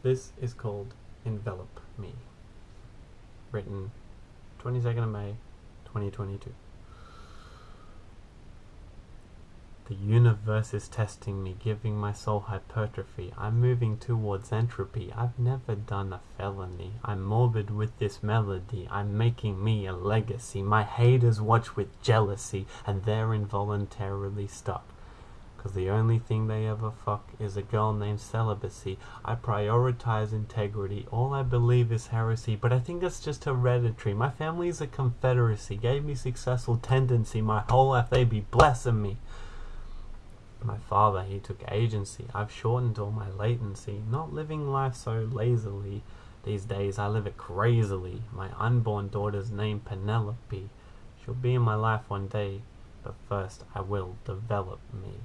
This is called Envelop Me. Written 22nd of May 2022. The universe is testing me, giving my soul hypertrophy. I'm moving towards entropy. I've never done a felony. I'm morbid with this melody. I'm making me a legacy. My haters watch with jealousy, and they're involuntarily stuck. Cause the only thing they ever fuck is a girl named celibacy. I prioritize integrity. All I believe is heresy, but I think that's just hereditary. My family is a confederacy. Gave me successful tendency. My whole life they be blessing me. My father, he took agency. I've shortened all my latency. Not living life so lazily. These days I live it crazily. My unborn daughter's name Penelope. She'll be in my life one day, but first I will develop me.